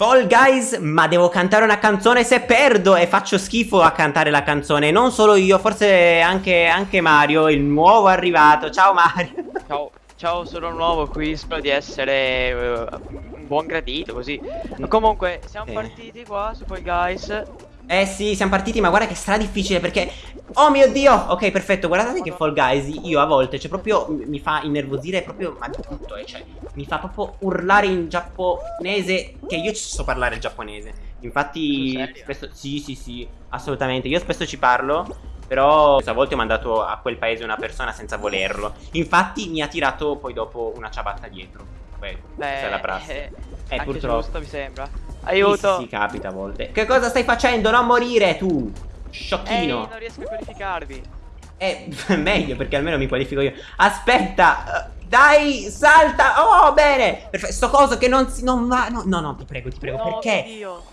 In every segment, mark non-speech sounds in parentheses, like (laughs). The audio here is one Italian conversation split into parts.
Fall Guys, ma devo cantare una canzone se perdo e faccio schifo a cantare la canzone. Non solo io, forse anche, anche Mario, il nuovo arrivato. Ciao Mario. Ciao, ciao, sono nuovo qui, spero di essere uh, un buon gradito così. Comunque, siamo Eh. partiti qua su Fall Guys. Eh sì, siamo partiti, ma guarda che sarà difficile perché... Oh mio Dio! Ok, perfetto, guardate che Fall Guys io a volte, cioè proprio mi fa innervosire proprio, ma di tutto, eh, cioè mi fa proprio urlare in giapponese, che io ci so parlare il giapponese. Infatti, spesso... Sì, sì, sì, assolutamente. Io spesso ci parlo, però a volte ho mandato a quel paese una persona senza volerlo. Infatti mi ha tirato poi dopo una ciabatta dietro. Beh, questa è la prassi. eh, Eh, purtroppo. giusto, mi sembra. Aiuto! Sì, sì, capita a volte. Che cosa stai facendo? Non morire tu! Ehi, Sciocchino! non riesco a qualificarvi. Eh, (laughs) meglio perché almeno mi qualifico io. Aspetta! eh, Dai, salta! Oh, bene! Perfetto, sto coso che non si. Non va. No, no, no, ti prego, ti prego. No, perché? Dio.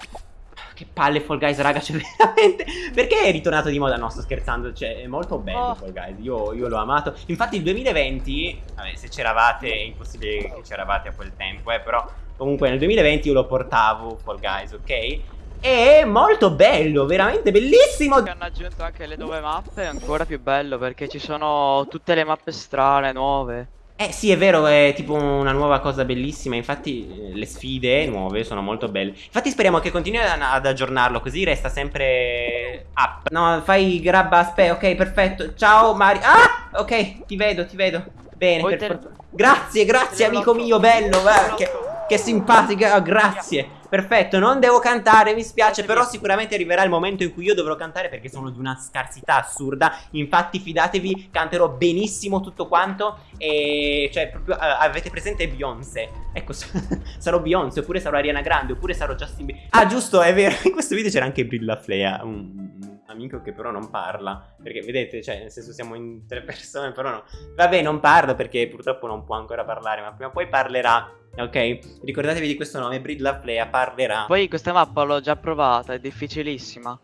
Che palle Fall Guys, raga, cioè (laughs) veramente. Perché è ritornato di moda? No, sto scherzando. Cioè, è molto bello Oh. Fall Guys. Io, io l'ho amato. Infatti, il 2020. Vabbè, se c'eravate, è impossibile che c'eravate a quel tempo, eh. Però, comunque, nel 2020 io lo portavo Fall Guys, ok? È molto bello, veramente bellissimo. Hanno aggiunto anche le nuove mappe, è ancora più bello perché ci sono tutte le mappe strane, nuove. Eh sì, è vero, è tipo una nuova cosa bellissima. Infatti, eh, le sfide nuove sono molto belle. Infatti, speriamo che continui ad, ad aggiornarlo, così resta sempre up. No, fai grab aspetta, ok, perfetto. Ciao Mario. Ah! Ok, ti vedo, ti vedo. Bene, Poi per te-. Grazie, grazie, te amico mio, bello. guarda, che, simpatica, oh, grazie. Perfetto, non devo cantare, mi spiace, però sicuramente arriverà il momento in cui io dovrò cantare perché sono di una scarsità assurda. Infatti, fidatevi, canterò benissimo tutto quanto. E cioè, proprio eh, avete presente Beyoncé? Ecco, (laughs) sarò Beyoncé, oppure sarò Ariana Grande, oppure sarò Justin Bieber. Ah, giusto, è vero. In questo video c'era anche Brilla Flea, un amico che però non parla. Perché vedete, cioè, nel senso siamo in tre (laughs) persone, però no. Vabbè, non parlo perché purtroppo non può ancora parlare, ma prima o poi parlerà. Ok? Ricordatevi di questo nome, Brilla Flea parlerà. Poi questa mappa l'ho già provata, è difficilissima.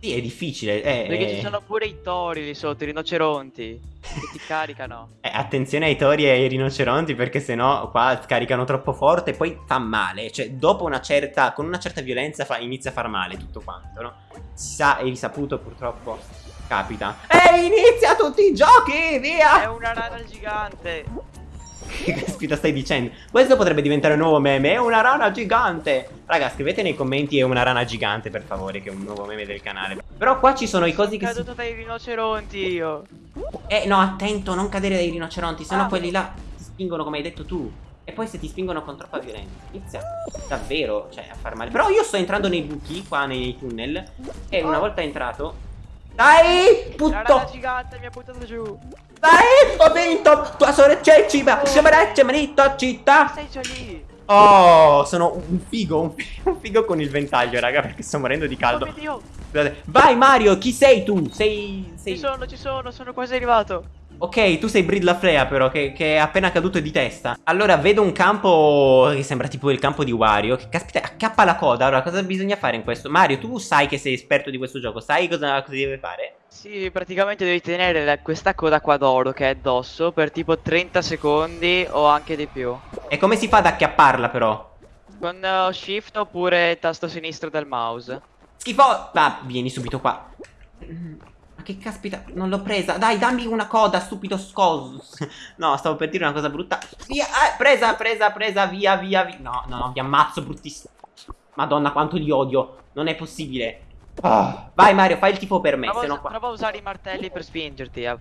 Sì, è difficile. Eh, Perché eh. ci sono pure i tori lì sotto, i rinoceronti, che ti caricano. (laughs) Eh, attenzione ai tori e ai rinoceronti perché sennò qua scaricano troppo forte e poi fa male. Cioè, dopo una certa. con una certa violenza fa- inizia a far male tutto quanto, no? Si sa e risaputo purtroppo capita. E inizia tutti i giochi! È Via! una rana gigante. (laughs) Che caspita stai dicendo? Questo potrebbe diventare un nuovo meme. È una rana gigante! Raga, scrivete nei commenti è una rana gigante, per favore, che è un nuovo meme del canale. Però qua ci sono i cosi Sono che si... caduto dai rinoceronti io. Eh, no, attento, non cadere dai rinoceronti, sennò Ah. quelli là ti spingono come hai detto tu. E poi se ti spingono con troppa violenza, inizia davvero, cioè, a far male. Però io sto entrando nei buchi, qua nei tunnel, e una Oh. volta entrato... Dai, La putto! gigante mi ha buttato giù. Dai, ho vinto! Tua sorella ciba, Oh. sciamarecce, manito, città! Sei già lì. Oh, sono un figo, un figo, un figo con il ventaglio, raga, perché sto morendo di Oh caldo. mio Dio. Scusate. Vai Mario, chi sei tu? Sei... sei... Ci sono, ci sono, sono quasi arrivato. Ok, tu sei Bridla Flea però, che, che è appena caduto di testa. Allora, vedo un campo che sembra tipo il campo di Wario. Che caspita, accappa la coda. Allora, cosa bisogna fare in questo? Mario, tu sai che sei esperto di questo gioco. Sai cosa, cosa deve fare? Sì, praticamente devi tenere la- questa coda qua d'oro che è addosso per tipo 30 secondi o anche di più. E come si fa ad acchiapparla però? Con eh, shift oppure tasto sinistro del mouse. Schifo! Va, vieni subito qua. Che caspita, non l'ho presa. Dai, dammi una coda, stupido scoso. (laughs) No, stavo per dire una cosa brutta. Via, eh, presa, presa, presa, via, via, via. No, no, no, vi ammazzo, bruttissimo. Madonna, quanto li odio. Non è possibile. Ah, vai Mario, fai il tifo per me, Prova, se a no us- qua... prova a usare i martelli per spingerti. eh.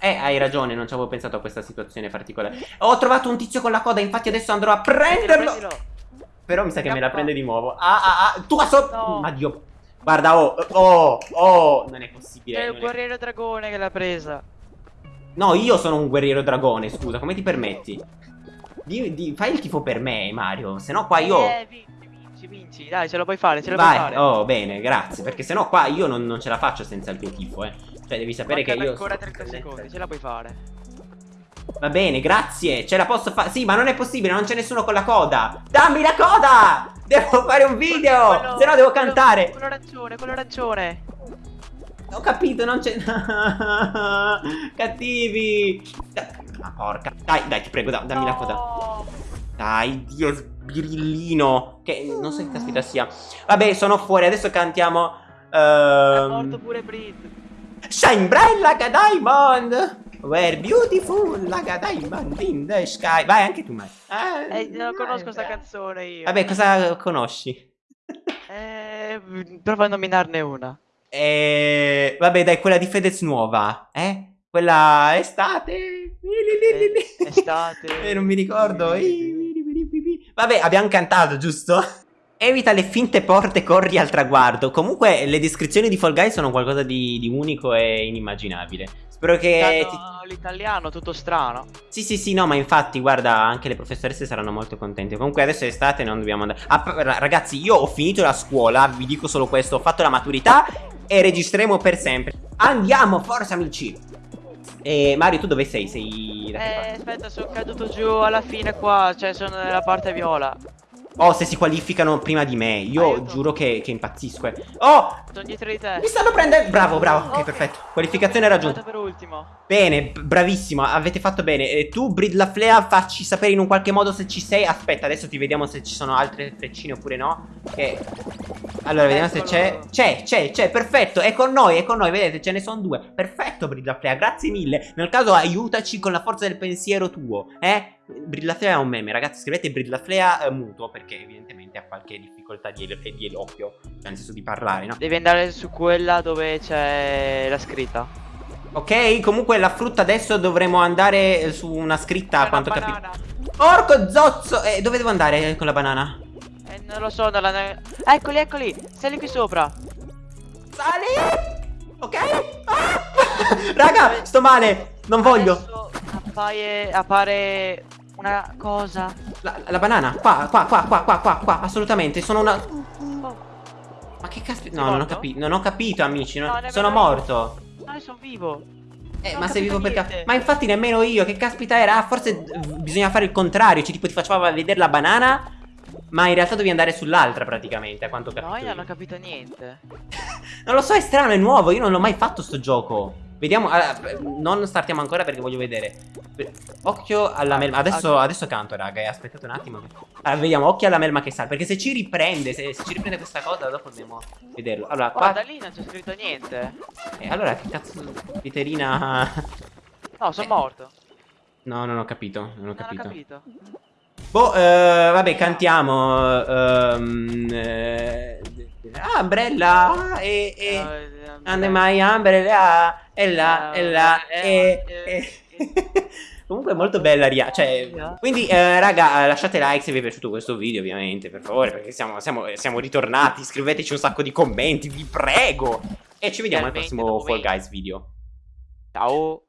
Eh, hai ragione, non ci avevo pensato a questa situazione particolare. Ho trovato un tizio con la coda, infatti adesso andrò a prenderlo. Prendilo. Però mi sa che me la prende di nuovo. Ah, ah, ah, tu a sotto. No. Ma Dio. Guarda, oh, oh, oh, non è possibile. È un è- guerriero dragone che l'ha presa. No, io sono un guerriero dragone, scusa, come ti permetti? Di- di- fai il tifo per me, Mario, se no qua io... Eh, vinci, vinci, vinci. Dai, ce lo puoi fare, ce lo puoi Vai, fare. oh, bene, grazie, perché se no qua io non, non ce la faccio senza il tuo tifo, eh. Cioè, devi sapere che io... ancora sto 30 presente. secondi, ce la puoi fare. Va bene, grazie, ce la posso fare... Sì, ma non è possibile, non c'è nessuno con la coda! Dammi la coda! Devo fare un video, Quello- se no devo quello- cantare! Quello arancione, quello arancione. Ho capito, non c'è... (laughs) Cattivi! Ma porca... Dai, dai, ti prego, da- dammi la coda. No. Dai, Dio, birillino. Che non so che caspita sia. Vabbè, sono fuori. Adesso cantiamo. È ehm, morto pure Brit. Shine bright like a diamond. We're beautiful like a diamond in the sky. Vai anche tu, Mai. Eh, non conosco sta canzone io. Vabbè, cosa conosci? (laughs) Eh, prova a nominarne una. Eh, vabbè, dai, quella di Fedez nuova, eh? Quella estate. Eh, estate. (laughs) Eh, non mi ricordo. Vabbè, abbiamo cantato, giusto? Evita le finte porte, corri al traguardo. Comunque, le descrizioni di Fall Guys sono qualcosa di, di unico e inimmaginabile. Spero che. Ti... L'italiano, tutto strano. Sì, sì, sì, no, ma infatti, guarda, anche le professoresse saranno molto contente. Comunque, adesso è estate, non dobbiamo andare. Ah, ragazzi, io ho finito la scuola, vi dico solo questo: ho fatto la maturità e registreremo per sempre. Andiamo, forza, amici. E Mario, tu dove sei? Sei. Eh, aspetta, sono caduto giù alla fine qua. Cioè, sono nella parte viola. Oh, se si qualificano prima di me. Io Aiuto. giuro che, che, impazzisco. Eh. Oh! Sono dietro di te. Mi stanno prendendo. Bravo, bravo. Ok, okay. perfetto. Qualificazione raggiunta. per ultimo. Bene, bravissimo. Avete fatto bene. E tu, Brid la Flea, facci sapere in un qualche modo se ci sei. Aspetta, adesso ti vediamo se ci sono altre freccine oppure no. Che. Allora, vediamo se c'è. C'è, c'è, c'è. Perfetto. È con noi, è con noi. Vedete, ce ne sono due. Perfetto, Brid la Flea. Grazie mille. Nel caso, aiutaci con la forza del pensiero tuo. Eh? Brillaflea è un meme, ragazzi, scrivete Brillaflea eh, muto perché evidentemente ha qualche difficoltà di, el di eloquio, cioè nel senso di parlare, no? Devi andare su quella dove c'è la scritta. Ok, comunque la frutta adesso dovremo andare su una scritta, a quanto capito. Porco zozzo! Eh, dove devo andare con la banana? Non lo so, nella... Eccoli, eccoli! Sali qui sopra! Sali! Ok? Ah! (laughs) Raga, sto male! Non voglio! Appare, appare una cosa. La, la, banana, qua, qua, qua, qua, qua, qua, qua, assolutamente. Sono una. Oh. Ma che caspita. No, non ho capito. Non ho capito, amici. Non... No, sono morto. No, sono vivo. Eh, non ma sei vivo perché. Ma infatti nemmeno io. Che caspita era? Forse bisogna fare il contrario. Cioè, tipo, ti faceva vedere la banana. Ma in realtà devi andare sull'altra praticamente, a quanto capisco. No, io non ho capito niente. (laughs) non lo so, è strano, è nuovo. Io non l'ho mai fatto sto gioco. Vediamo, allora, non startiamo ancora perché voglio vedere Occhio alla melma Adesso, adesso canto raga, eh, aspettate un attimo Allora vediamo, occhio alla melma che sale Perché se ci riprende, se, se, ci riprende questa cosa Dopo dobbiamo vederlo Allora, qua da lì non c'è scritto niente eh, Allora, che cazzo Piterina No, sono eh. morto No, non ho capito Non ho capito, non ho capito. Boh, eh, vabbè, cantiamo um, eh, Umbrella e... e... And my umbrella e là, e là, e... (laughs) Comunque è molto bella Ria, cioè, quindi eh, raga lasciate like se vi è piaciuto questo video ovviamente, per favore, perché siamo, siamo, siamo ritornati, scriveteci un sacco di commenti, vi prego, e ci vediamo al prossimo Fall Guys video. Ciao!